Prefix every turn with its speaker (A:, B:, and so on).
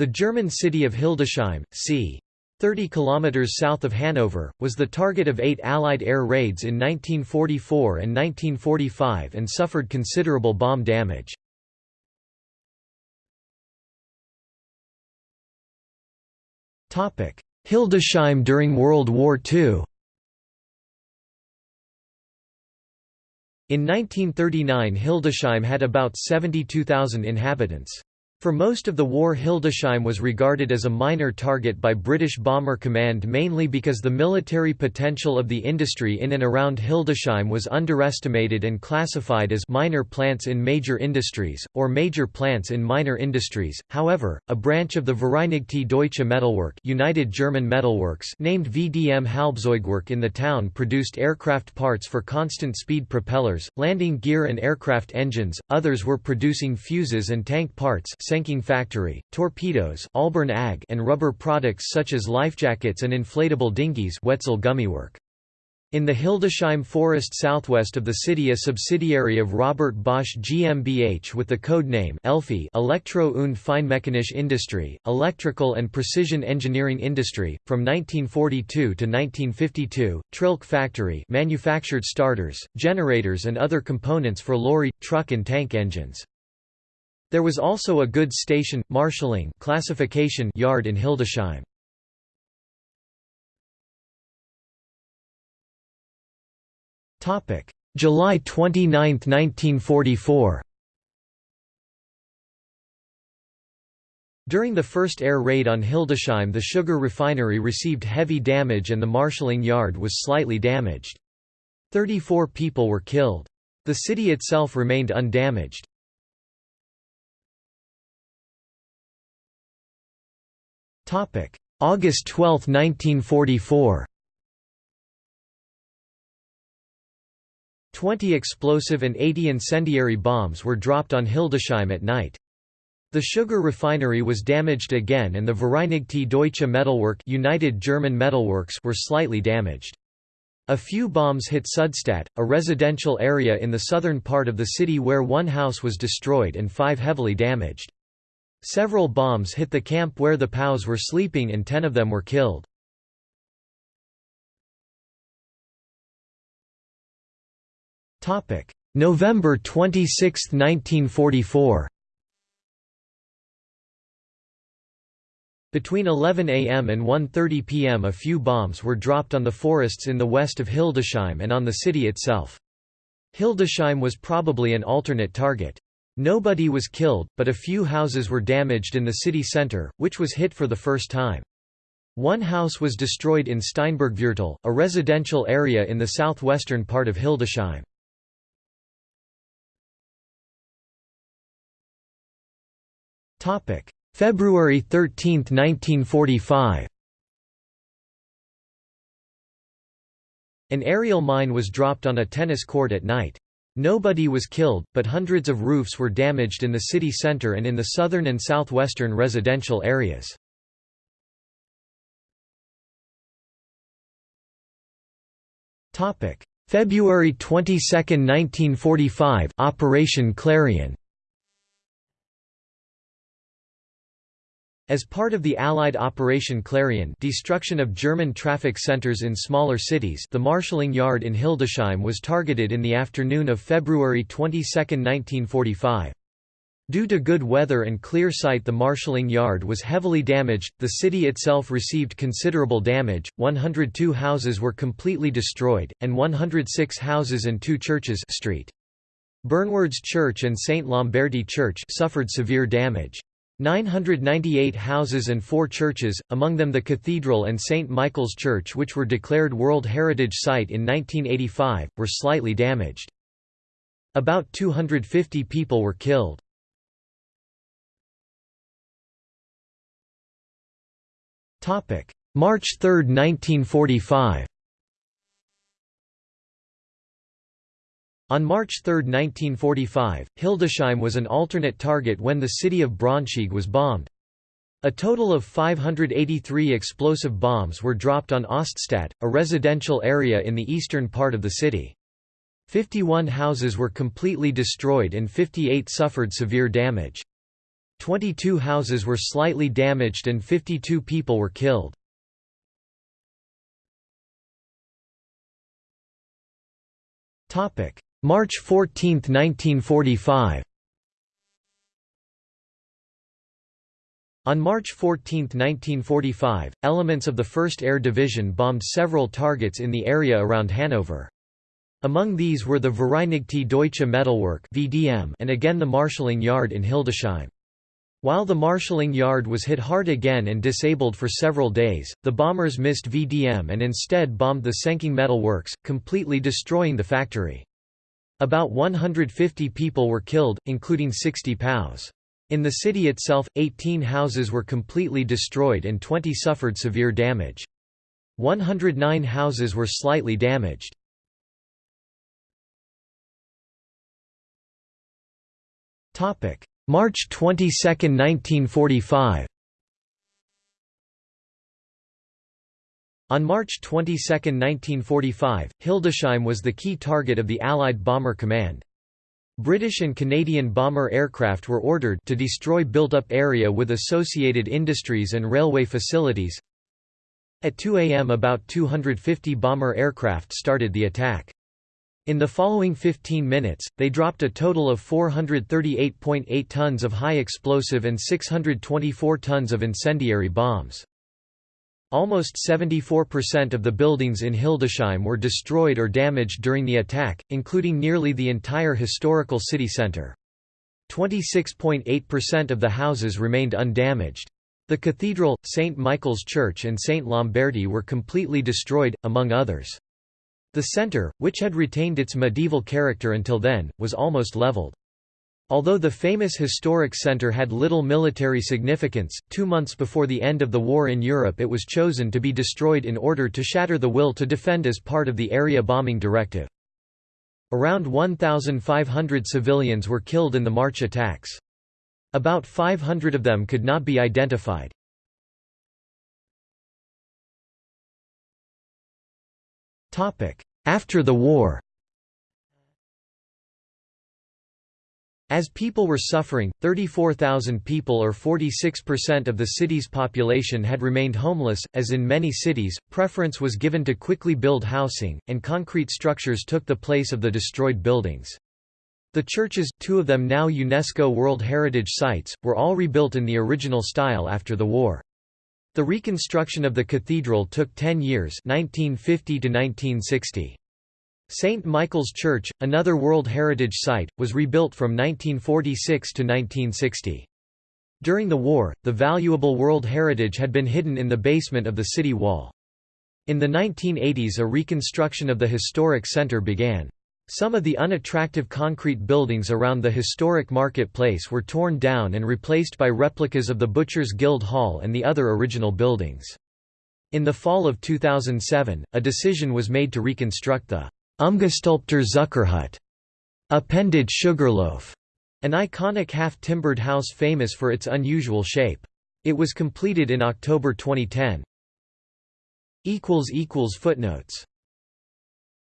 A: The German city of Hildesheim, c. 30 kilometers south of Hanover, was the target of eight Allied air raids in 1944 and 1945 and suffered considerable bomb damage. Hildesheim during World War II In 1939 Hildesheim had about 72,000 inhabitants. For most of the war Hildesheim was regarded as a minor target by British Bomber Command mainly because the military potential of the industry in and around Hildesheim was underestimated and classified as minor plants in major industries, or major plants in minor industries. However, a branch of the Vereinigte Deutsche Metallwerk United German Metalworks named VDM Halbzeugwerk in the town produced aircraft parts for constant-speed propellers, landing gear and aircraft engines, others were producing fuses and tank parts Senking Factory, torpedoes Ahlborn AG and rubber products such as lifejackets and inflatable dinghies Wetzel Gummiwerk. In the Hildesheim forest southwest of the city a subsidiary of Robert Bosch GmbH with the code name Elfi Elektro- und Feinmechanische Industrie, Electrical and Precision Engineering Industry, from 1942 to 1952, Trillke Factory manufactured starters, generators and other components for lorry, truck and tank engines. There was also a goods station, marshalling classification yard in Hildesheim. July 29, 1944 During the first air raid on Hildesheim the sugar refinery received heavy damage and the marshalling yard was slightly damaged. Thirty-four people were killed. The city itself remained undamaged. August 12, 1944 Twenty explosive and 80 incendiary bombs were dropped on Hildesheim at night. The sugar refinery was damaged again and the Vereinigte Deutsche Metallwerk United German Metalworks were slightly damaged. A few bombs hit Sudstadt, a residential area in the southern part of the city where one house was destroyed and five heavily damaged. Several bombs hit the camp where the POWs were sleeping and ten of them were killed. November 26, 1944 Between 11 am and 1.30 pm a few bombs were dropped on the forests in the west of Hildesheim and on the city itself. Hildesheim was probably an alternate target. Nobody was killed, but a few houses were damaged in the city centre, which was hit for the first time. One house was destroyed in Steinbergviertel, a residential area in the southwestern part of Hildesheim. February 13, 1945 An aerial mine was dropped on a tennis court at night. Nobody was killed, but hundreds of roofs were damaged in the city center and in the southern and southwestern residential areas. February 22, 1945 Operation Clarion As part of the Allied Operation Clarion destruction of German traffic centers in smaller cities the marshalling yard in Hildesheim was targeted in the afternoon of February 22, 1945. Due to good weather and clear sight the marshalling yard was heavily damaged, the city itself received considerable damage, 102 houses were completely destroyed, and 106 houses and two churches street. Bernward's Church and St. Lamberti Church suffered severe damage. 998 houses and four churches, among them the cathedral and St. Michael's Church which were declared World Heritage Site in 1985, were slightly damaged. About 250 people were killed. March 3, 1945 On March 3, 1945, Hildesheim was an alternate target when the city of Braunschweig was bombed. A total of 583 explosive bombs were dropped on Oststadt, a residential area in the eastern part of the city. 51 houses were completely destroyed and 58 suffered severe damage. 22 houses were slightly damaged and 52 people were killed. March 14, 1945 On March 14, 1945, elements of the 1st Air Division bombed several targets in the area around Hanover. Among these were the Vereinigte Deutsche Metallwerk VDM and again the marshalling yard in Hildesheim. While the marshalling yard was hit hard again and disabled for several days, the bombers missed VDM and instead bombed the Senking Metal Works, completely destroying the factory. About 150 people were killed, including 60 POWs. In the city itself, 18 houses were completely destroyed and 20 suffered severe damage. 109 houses were slightly damaged. March 22, 1945 On March 22, 1945, Hildesheim was the key target of the Allied Bomber Command. British and Canadian bomber aircraft were ordered to destroy built-up area with associated industries and railway facilities. At 2 am about 250 bomber aircraft started the attack. In the following 15 minutes, they dropped a total of 438.8 tons of high explosive and 624 tons of incendiary bombs. Almost 74% of the buildings in Hildesheim were destroyed or damaged during the attack, including nearly the entire historical city centre. 26.8% of the houses remained undamaged. The cathedral, St. Michael's Church and St. Lamberti were completely destroyed, among others. The centre, which had retained its medieval character until then, was almost levelled. Although the famous historic centre had little military significance, two months before the end of the war in Europe it was chosen to be destroyed in order to shatter the will to defend as part of the area bombing directive. Around 1,500 civilians were killed in the March attacks. About 500 of them could not be identified. After the war As people were suffering, 34,000 people or 46% of the city's population had remained homeless. As in many cities, preference was given to quickly build housing, and concrete structures took the place of the destroyed buildings. The churches, two of them now UNESCO World Heritage Sites, were all rebuilt in the original style after the war. The reconstruction of the cathedral took 10 years 1950 to 1960. St. Michael's Church, another World Heritage Site, was rebuilt from 1946 to 1960. During the war, the valuable World Heritage had been hidden in the basement of the city wall. In the 1980s a reconstruction of the historic center began. Some of the unattractive concrete buildings around the historic marketplace were torn down and replaced by replicas of the Butchers Guild Hall and the other original buildings. In the fall of 2007, a decision was made to reconstruct the Umgestülpter Zuckerhut, appended Sugarloaf, an iconic half-timbered house famous for its unusual shape. It was completed in October 2010. Footnotes